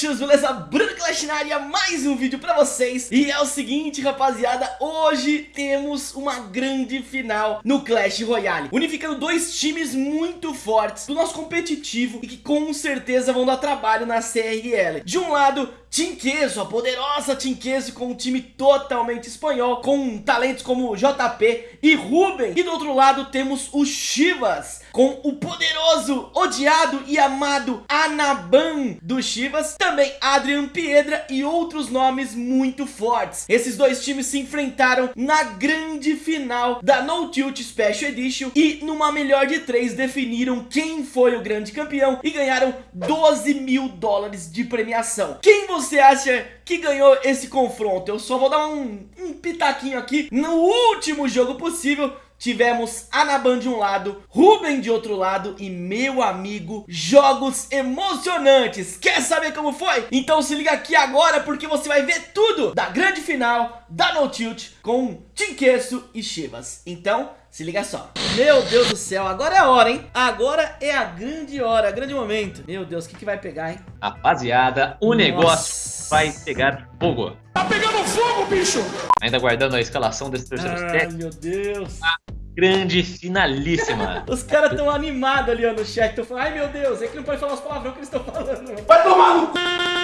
bruxos, beleza? Bruno Clash na área, mais um vídeo pra vocês E é o seguinte, rapaziada, hoje temos uma grande final no Clash Royale Unificando dois times muito fortes do nosso competitivo E que com certeza vão dar trabalho na CRL De um lado, Team Queso, a poderosa Team Queso com um time totalmente espanhol, com talentos como JP e Ruben. E do outro lado temos o Chivas, com o poderoso, odiado e amado Anaban do Chivas. Também Adrian Piedra e outros nomes muito fortes. Esses dois times se enfrentaram na grande final da No Tilt Special Edition e numa melhor de três definiram quem foi o grande campeão e ganharam 12 mil dólares de premiação. Quem você você acha que ganhou esse confronto? Eu só vou dar um, um pitaquinho aqui. No último jogo possível, tivemos Anaban de um lado, Ruben de outro lado e meu amigo, jogos emocionantes. Quer saber como foi? Então se liga aqui agora porque você vai ver tudo da grande final da No Tilt com Tinqueço e Chivas. Então se liga só. Meu Deus do céu, agora é a hora, hein? Agora é a grande hora, grande momento. Meu Deus, o que, que vai pegar, hein? Rapaziada, o Nossa. negócio vai pegar fogo. Tá pegando fogo, bicho! Ainda aguardando a escalação desse terceiro Ai, meu Deus. A grande finalíssima. Os caras tão animados ali ó, no chat. Tão falando, ai meu Deus, é que não pode falar os palavrões que eles estão falando. Vai tomar no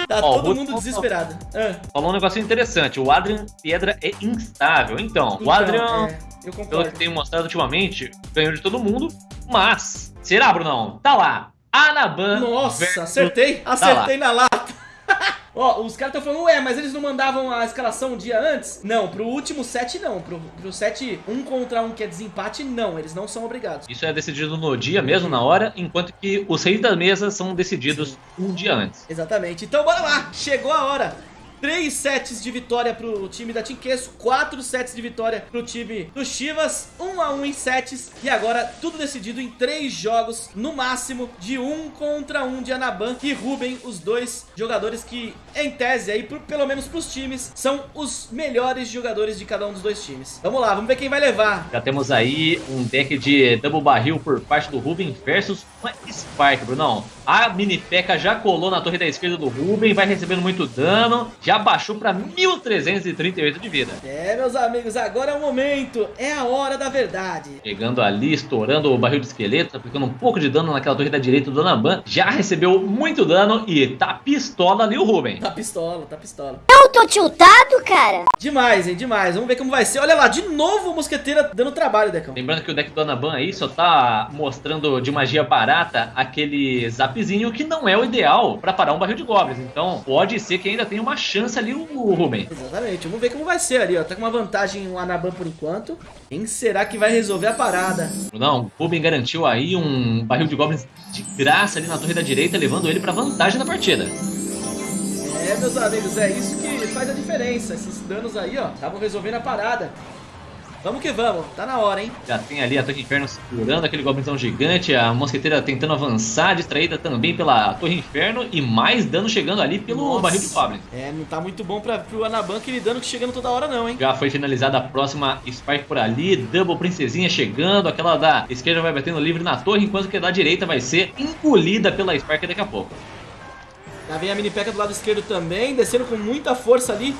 Tá Ó, todo mundo desesperado. Ah. Falou um negócio interessante. O Adrian Piedra é instável. Então, então o Adrian, é, pelo que tem mostrado ultimamente, ganhou de todo mundo. Mas, será, Brunão? Tá lá. Anaban. Nossa, acertei. Tá acertei na lata. Ó, os caras estão falando, ué, mas eles não mandavam a escalação um dia antes? Não, pro último set não. Pro, pro set um contra um que é desempate, não. Eles não são obrigados. Isso é decidido no dia mesmo, na hora, enquanto que os reis da mesa são decididos Sim. um dia antes. Exatamente. Então bora lá, chegou a hora. 3 sets de vitória pro time da Team Queso, 4 sets de vitória pro time do Chivas, 1 a 1 em sets e agora tudo decidido em 3 jogos, no máximo de 1 contra 1 de Anaban e Ruben, os dois jogadores que, em tese, aí, pelo menos pros times, são os melhores jogadores de cada um dos dois times. Vamos lá, vamos ver quem vai levar. Já temos aí um deck de double barril por parte do Ruben versus uma Spark, Brunão. A mini P.E.K.K.A já colou na torre da esquerda do Ruben, vai recebendo muito dano, já baixou para 1338 de vida. É, meus amigos, agora é o momento, é a hora da verdade. Chegando ali, estourando o barril de esqueleto, aplicando um pouco de dano naquela torre da direita do Naban, já recebeu muito dano e tá pistola ali o Ruben. Tá pistola, tá pistola. Eu tô tiltado, cara? Demais, hein, demais. Vamos ver como vai ser. Olha lá, de novo o Mosqueteira dando trabalho, Decão. Lembrando que o deck do Anaban aí só tá mostrando de magia barata aquele zap que não é o ideal para parar um barril de goblins. Então, pode ser que ainda tenha uma chance ali o Ruben. Exatamente. Vamos ver como vai ser ali, ó. Tá com uma vantagem o Anaban por enquanto. Quem será que vai resolver a parada? Não, o Ruben garantiu aí um barril de goblins de graça ali na torre da direita, levando ele para vantagem na partida. É, meus amigos, é isso que faz a diferença. Esses danos aí, ó, estavam resolvendo a parada. Vamos que vamos, tá na hora, hein? Já tem ali a Torre Inferno segurando aquele goblinzão gigante, a mosqueteira tentando avançar, distraída também pela Torre Inferno e mais dano chegando ali pelo Nossa. barril de Goblin. É, não tá muito bom pra, pro Anaban aquele dano que chegando toda hora não, hein? Já foi finalizada a próxima Spike por ali, Double Princesinha chegando, aquela da esquerda vai batendo livre na torre, enquanto que a da direita vai ser engolida pela Spike daqui a pouco. Já vem a mini P.E.K.K.A do lado esquerdo também, descendo com muita força ali.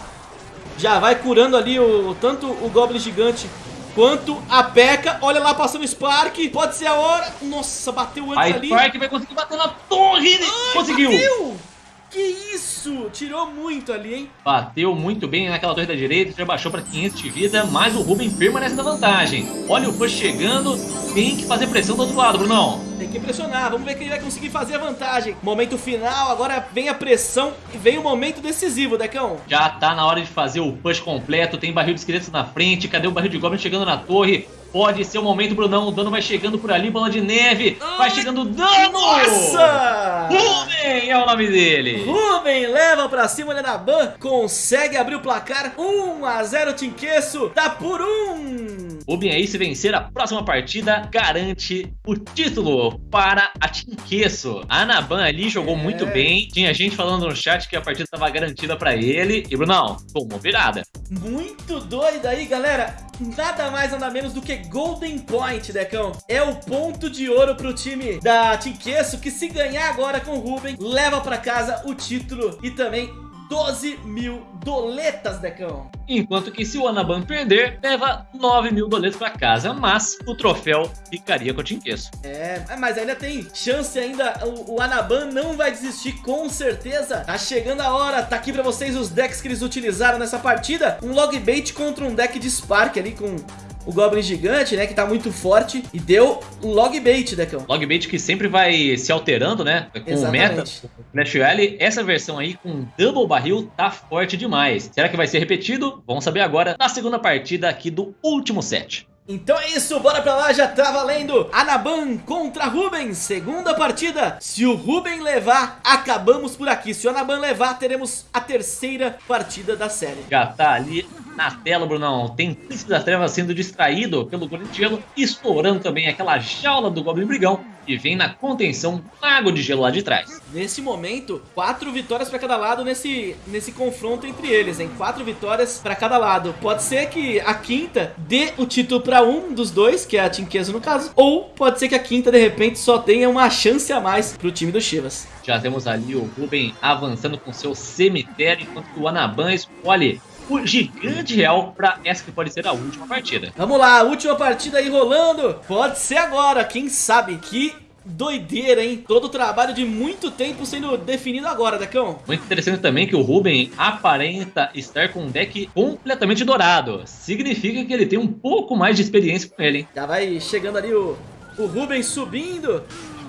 Já vai curando ali o tanto o Goblin Gigante quanto a P.E.K.K.A. Olha lá, passando o Spark. Pode ser a hora. Nossa, bateu antes a ali. A Spark vai conseguir bater na torre. Ai, Conseguiu. Bateu. Que isso! Tirou muito ali, hein? Bateu muito bem naquela torre da direita, já baixou para 500 de vida, mas o Ruben permanece na vantagem. Olha o push chegando, tem que fazer pressão do outro lado, Brunão. Tem que pressionar, vamos ver quem vai conseguir fazer a vantagem. Momento final, agora vem a pressão e vem o momento decisivo, Decão. Já tá na hora de fazer o push completo, tem barril de esqueletos na frente, cadê o barril de Goblin chegando na torre? Pode ser o momento, Brunão. O dano vai chegando por ali, bola de neve. Ai, vai chegando dano! Nossa! Ruben é o nome dele. Ruben leva pra cima da Naban. Consegue abrir o placar. 1 a 0 Tinqueço. Tá por 1. Rubem. Rubem aí, se vencer a próxima partida, garante o título para a Tinqueço. A Anaban ali jogou É. muito bem. Tinha gente falando no chat que a partida estava garantida para ele. E Brunão, tomou virada. Muito doido aí, galera. Nada mais, nada menos do que Golden Point, Decão. É o ponto de ouro pro time da Tinqueço, que se ganhar agora com o Ruben, leva pra casa o título e também 12 mil doletas, Decão. Enquanto que se o Anaban perder, leva 9 mil doletas para casa. Mas o troféu ficaria com o Tinqueço. É, mas ainda tem chance ainda, o, o Anaban não vai desistir com certeza. Tá chegando a hora, tá aqui pra vocês os decks que eles utilizaram nessa partida. Um Logbait contra um deck de Spark ali com o Goblin Gigante, né, que tá muito forte. E deu um Logbait, Decão. Logbait que sempre vai se alterando, né? Com o meta, Exatamente. o Clash Royale. Essa versão aí com Double Barril tá forte demais. Será que vai ser repetido? Vamos saber agora na segunda partida aqui do último set. Então é isso, bora pra lá, já tá valendo Anaban contra Ruben, segunda partida Se o Ruben levar, acabamos por aqui Se o Anaban levar, teremos a terceira partida da série Já tá ali na tela, Brunão. Tem Príncipe das Trevas sendo distraído pelo Gelo, estourando também aquela jaula do Goblin Brigão. E vem na contenção Mago de Gelo lá de trás. Nesse momento, quatro vitórias pra cada lado nesse, nesse confronto entre eles, hein? Quatro vitórias pra cada lado. Pode ser que a quinta dê o título pra um dos dois, que é a Tinqueso no caso, ou pode ser que a quinta, de repente, só tenha uma chance a mais pro time do Chivas. Já temos ali o Ruben avançando com seu cemitério, enquanto o Anaban escolhe o Gigante Real para essa que pode ser a última partida. Vamos lá, última partida aí rolando. Pode ser agora, quem sabe? Que doideira, hein? Todo o trabalho de muito tempo sendo definido agora, Decão. Muito interessante também que o Ruben aparenta estar com um deck completamente dourado. Significa que ele tem um pouco mais de experiência com ele, hein? Já vai chegando ali o, o Ruben subindo.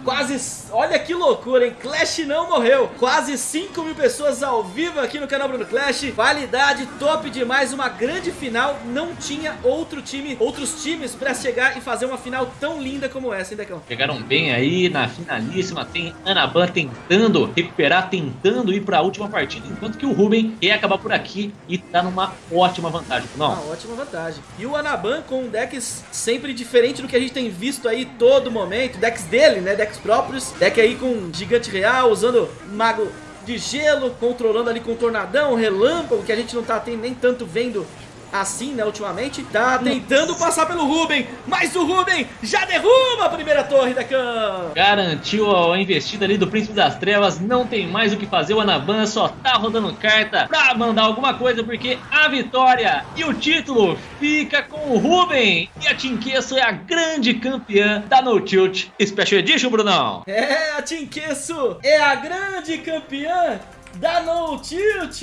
Quase, olha que loucura, hein? Clash não morreu. Quase 5 mil pessoas ao vivo aqui no canal Bruno Clash. Qualidade top demais, uma grande final. Não tinha outro time, outros times pra chegar e fazer uma final tão linda como essa, hein, Decão? Chegaram bem aí na finalíssima. Tem Anaban tentando recuperar, tentando ir para a última partida. Enquanto que o Ruben quer acabar por aqui e tá numa ótima vantagem. Não, Uma ótima vantagem. E o Anaban com decks sempre diferente do que a gente tem visto aí todo momento. Decks dele, né? Decks próprios. Deck aí com Gigante Real, usando Mago de Gelo, controlando ali com Tornadão, Relâmpago, que a gente não tá nem tanto vendo assim, né, ultimamente. Tá tentando passar pelo Ruben, mas o Ruben já derruba a primeira torre da Cam. Garantiu a investida ali do Príncipe das Trevas. Não tem mais o que fazer. O Anaban só tá rodando carta pra mandar alguma coisa. Porque a vitória e o título fica com o Ruben. E a Tinqueço é a grande campeã da No Tilt Special Edition, Brunão. É, a Tinqueço é a grande campeã da No Tilt!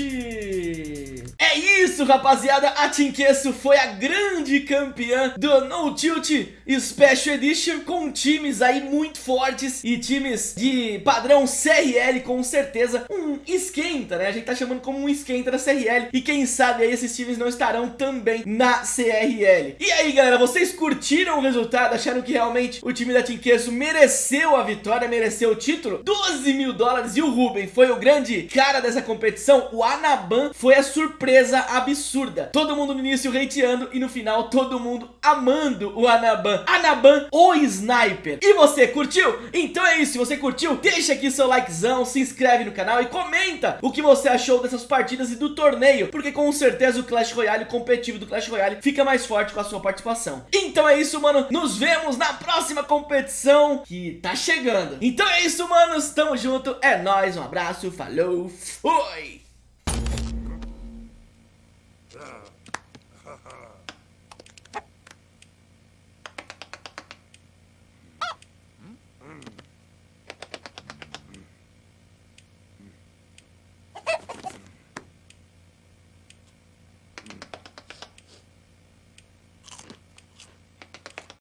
É isso, rapaziada! A Tinqueço foi a grande campeã do No Tilt Special Edition com times aí muito fortes e times de padrão CRL, com certeza. Um esquenta, né? A gente tá chamando como um esquenta da CRL. E quem sabe aí esses times não estarão também na CRL. E aí, galera, vocês curtiram o resultado? Acharam que realmente o time da Tinqueço mereceu a vitória, mereceu o título? 12 mil dólares e o Ruben foi o grande cara dessa competição. O Anaban foi a surpresa absurda. Todo mundo no início hateando e no final todo mundo amando o Anaban. Anaban, o sniper. E você, curtiu? Então é isso, se você curtiu, deixa aqui seu likezão, se inscreve no canal e comenta o que você achou dessas partidas e do torneio, porque com certeza o Clash Royale, o competitivo do Clash Royale, fica mais forte com a sua participação. Então é isso, mano, nos vemos na próxima competição que tá chegando. Então é isso, manos, tamo junto, é nóis, um abraço, falou, fui!